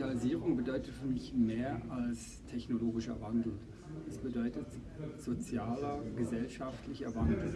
Digitalisierung bedeutet für mich mehr als technologischer Wandel. Es bedeutet sozialer, gesellschaftlicher Wandel.